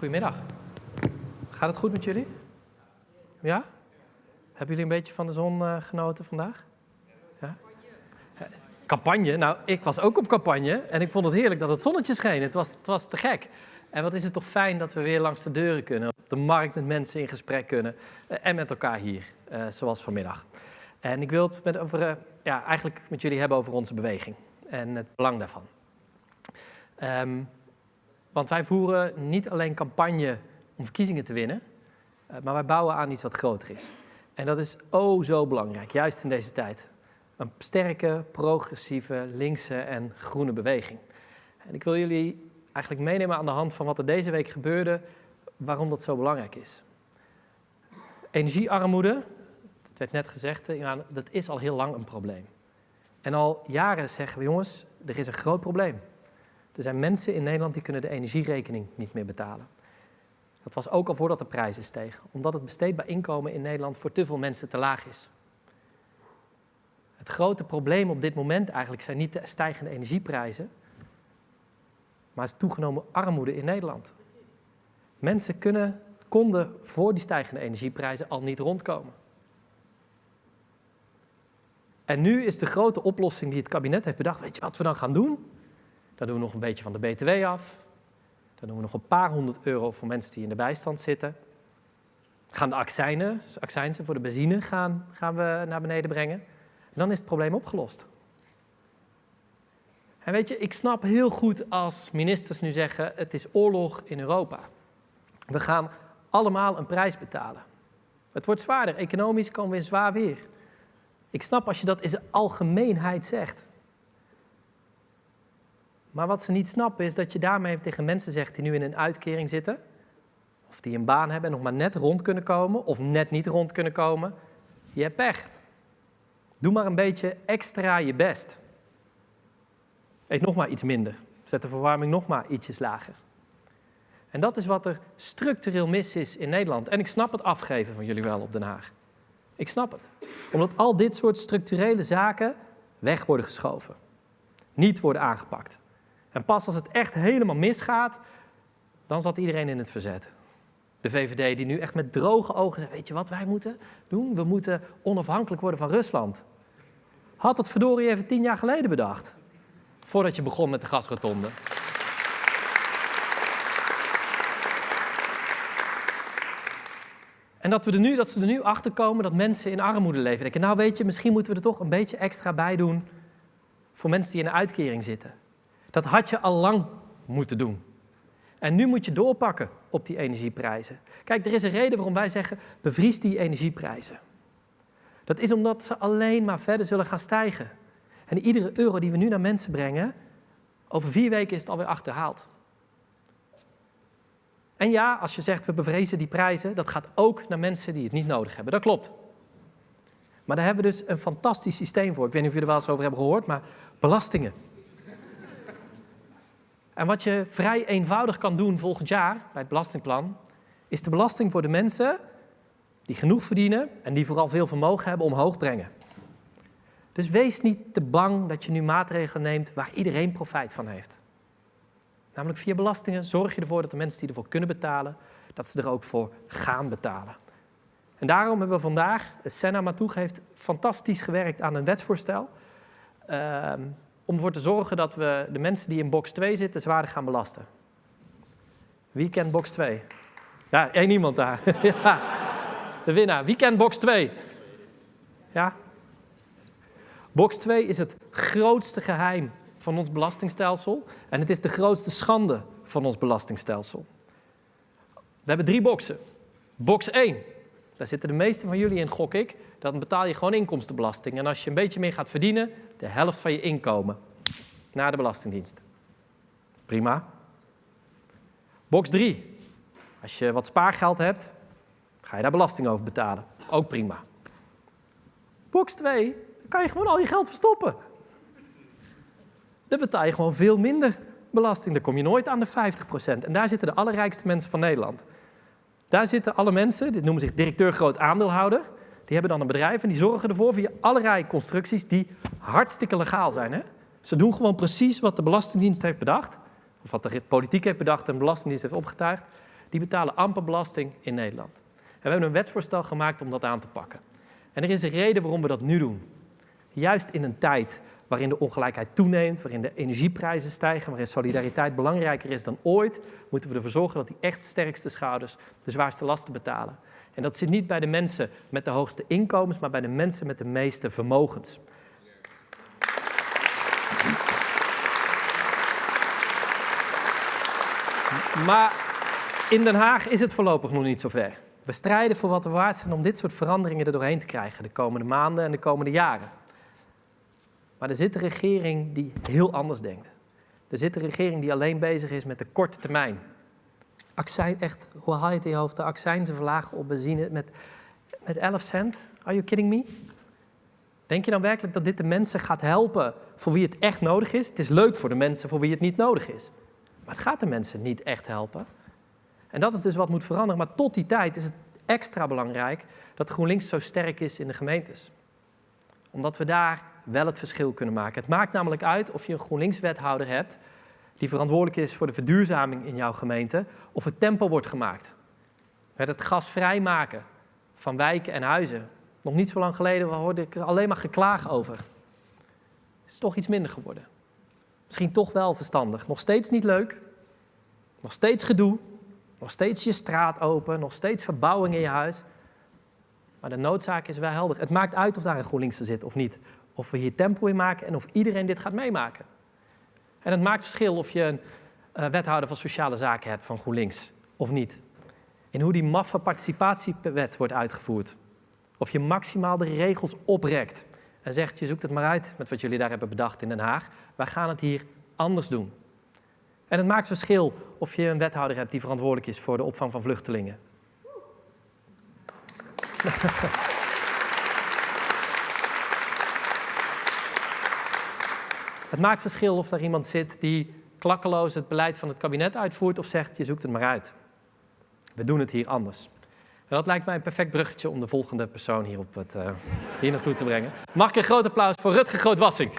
Goedemiddag. Gaat het goed met jullie? Ja? Hebben jullie een beetje van de zon uh, genoten vandaag? Ja? Campagne? Nou, ik was ook op campagne en ik vond het heerlijk dat het zonnetje scheen. Het was, het was te gek. En wat is het toch fijn dat we weer langs de deuren kunnen, op de markt met mensen in gesprek kunnen uh, en met elkaar hier, uh, zoals vanmiddag. En ik wil het met over, ja, eigenlijk met jullie hebben over onze beweging en het belang daarvan. Um, want wij voeren niet alleen campagne om verkiezingen te winnen, uh, maar wij bouwen aan iets wat groter is. En dat is oh zo belangrijk, juist in deze tijd. Een sterke, progressieve, linkse en groene beweging. En ik wil jullie eigenlijk meenemen aan de hand van wat er deze week gebeurde, waarom dat zo belangrijk is. Energiearmoede, het werd net gezegd, dat is al heel lang een probleem. En al jaren zeggen we, jongens, er is een groot probleem. Er zijn mensen in Nederland die kunnen de energierekening niet meer betalen. Dat was ook al voordat de prijzen stegen, omdat het besteedbaar inkomen in Nederland voor te veel mensen te laag is. Het grote probleem op dit moment eigenlijk zijn niet de stijgende energieprijzen, maar is toegenomen armoede in Nederland. Mensen kunnen, konden voor die stijgende energieprijzen al niet rondkomen. En nu is de grote oplossing die het kabinet heeft bedacht, weet je wat we dan gaan doen? Dan doen we nog een beetje van de BTW af. Dan doen we nog een paar honderd euro voor mensen die in de bijstand zitten. Gaan de accijnen, dus accijnsen voor de benzine gaan, gaan we naar beneden brengen. En dan is het probleem opgelost. En weet je, ik snap heel goed als ministers nu zeggen, het is oorlog in Europa. We gaan allemaal een prijs betalen. Het wordt zwaarder, economisch komen we in zwaar weer. Ik snap als je dat in de algemeenheid zegt. Maar wat ze niet snappen is dat je daarmee tegen mensen zegt die nu in een uitkering zitten, of die een baan hebben en nog maar net rond kunnen komen, of net niet rond kunnen komen, je hebt pech. Doe maar een beetje extra je best. Eet nog maar iets minder. Zet de verwarming nog maar ietsjes lager. En dat is wat er structureel mis is in Nederland. En ik snap het afgeven van jullie wel op Den Haag. Ik snap het. Omdat al dit soort structurele zaken weg worden geschoven. Niet worden aangepakt. En pas als het echt helemaal misgaat, dan zat iedereen in het verzet. De VVD die nu echt met droge ogen zegt, weet je wat wij moeten doen? We moeten onafhankelijk worden van Rusland. Had het verdorie even tien jaar geleden bedacht. Voordat je begon met de gasrotonde. En dat, we er nu, dat ze er nu achter komen dat mensen in armoede leven. Denken, nou weet je, misschien moeten we er toch een beetje extra bij doen voor mensen die in een uitkering zitten. Dat had je al lang moeten doen. En nu moet je doorpakken op die energieprijzen. Kijk, er is een reden waarom wij zeggen, bevries die energieprijzen. Dat is omdat ze alleen maar verder zullen gaan stijgen. En iedere euro die we nu naar mensen brengen, over vier weken is het alweer achterhaald. En ja, als je zegt we bevrezen die prijzen, dat gaat ook naar mensen die het niet nodig hebben. Dat klopt. Maar daar hebben we dus een fantastisch systeem voor. Ik weet niet of jullie er wel eens over hebben gehoord, maar belastingen. En wat je vrij eenvoudig kan doen volgend jaar bij het belastingplan, is de belasting voor de mensen die genoeg verdienen en die vooral veel vermogen hebben omhoog brengen. Dus wees niet te bang dat je nu maatregelen neemt waar iedereen profijt van heeft. Namelijk via belastingen zorg je ervoor dat de mensen die ervoor kunnen betalen, dat ze er ook voor gaan betalen. En daarom hebben we vandaag, Senna Matoeg heeft fantastisch gewerkt aan een wetsvoorstel. Uh, om ervoor te zorgen dat we de mensen die in box 2 zitten zwaarder gaan belasten. Wie kent box 2? Ja, één iemand daar. ja, de winnaar. Wie kent box 2? Ja? Box 2 is het grootste geheim van ons belastingstelsel en het is de grootste schande van ons belastingstelsel. We hebben drie boxen. Box 1, daar zitten de meeste van jullie in, gok ik. Dan betaal je gewoon inkomstenbelasting. En als je een beetje meer gaat verdienen, de helft van je inkomen naar de Belastingdienst. Prima. Box 3. Als je wat spaargeld hebt, ga je daar belasting over betalen. Ook prima. Box 2, dan kan je gewoon al je geld verstoppen. Dan betaal je gewoon veel minder belasting. Dan kom je nooit aan de 50%. En daar zitten de allerrijkste mensen van Nederland. Daar zitten alle mensen, dit noemen zich directeur groot aandeelhouder. Die hebben dan een bedrijf en die zorgen ervoor via allerlei constructies die hartstikke legaal zijn. Hè? Ze doen gewoon precies wat de Belastingdienst heeft bedacht, of wat de politiek heeft bedacht en de Belastingdienst heeft opgetuigd. Die betalen amper belasting in Nederland. En we hebben een wetsvoorstel gemaakt om dat aan te pakken. En er is een reden waarom we dat nu doen. Juist in een tijd waarin de ongelijkheid toeneemt, waarin de energieprijzen stijgen, waarin solidariteit belangrijker is dan ooit, moeten we ervoor zorgen dat die echt sterkste schouders de zwaarste lasten betalen. En dat zit niet bij de mensen met de hoogste inkomens, maar bij de mensen met de meeste vermogens. Maar in Den Haag is het voorlopig nog niet zover. We strijden voor wat we waard zijn om dit soort veranderingen er doorheen te krijgen de komende maanden en de komende jaren. Maar er zit een regering die heel anders denkt. Er zit een regering die alleen bezig is met de korte termijn. Accijns, echt, hoe haal je het in je hoofd? De accijnzen verlagen op benzine met, met 11 cent? Are you kidding me? Denk je dan werkelijk dat dit de mensen gaat helpen voor wie het echt nodig is? Het is leuk voor de mensen voor wie het niet nodig is. Maar het gaat de mensen niet echt helpen. En dat is dus wat moet veranderen. Maar tot die tijd is het extra belangrijk dat GroenLinks zo sterk is in de gemeentes. Omdat we daar wel het verschil kunnen maken. Het maakt namelijk uit of je een GroenLinks-wethouder hebt die verantwoordelijk is voor de verduurzaming in jouw gemeente, of het tempo wordt gemaakt. Met het gas vrijmaken van wijken en huizen. Nog niet zo lang geleden hoorde ik er alleen maar geklaag over. Het is toch iets minder geworden. Misschien toch wel verstandig. Nog steeds niet leuk. Nog steeds gedoe. Nog steeds je straat open. Nog steeds verbouwing in je huis. Maar de noodzaak is wel helder. Het maakt uit of daar een GroenLinkse zit of niet. Of we hier tempo in maken en of iedereen dit gaat meemaken. En het maakt verschil of je een uh, wethouder van sociale zaken hebt van GroenLinks of niet. In hoe die maffe participatiewet wordt uitgevoerd. Of je maximaal de regels oprekt en zegt, je zoekt het maar uit met wat jullie daar hebben bedacht in Den Haag. Wij gaan het hier anders doen. En het maakt verschil of je een wethouder hebt die verantwoordelijk is voor de opvang van vluchtelingen. Het maakt verschil of er iemand zit die klakkeloos het beleid van het kabinet uitvoert of zegt je zoekt het maar uit. We doen het hier anders. En dat lijkt mij een perfect bruggetje om de volgende persoon hier, op het, uh, hier naartoe te brengen. Mag ik een groot applaus voor Rutger Grootwassink.